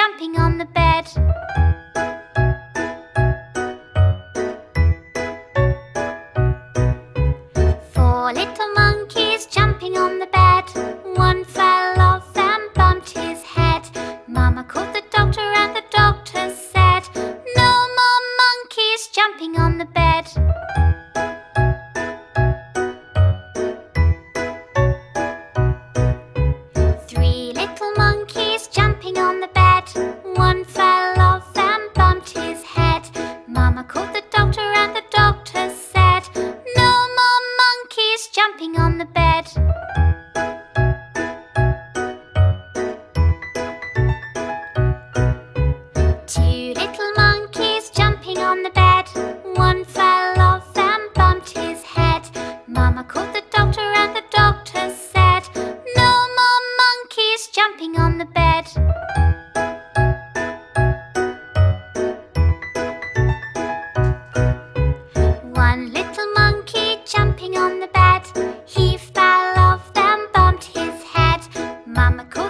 jumping on the bed. Four little monkeys jumping on the bed. One fell off and bumped his head. Mama called the doctor and the doctor said No more monkeys jumping on the bed. one fell off and bumped his head. Mama called the doctor and the doctor said, No more monkeys jumping on the bed. Two little monkeys jumping on the bed. One fell off and bumped his head. Mama called the doctor and the doctor said, No more monkeys jumping on the bed. I'm a cool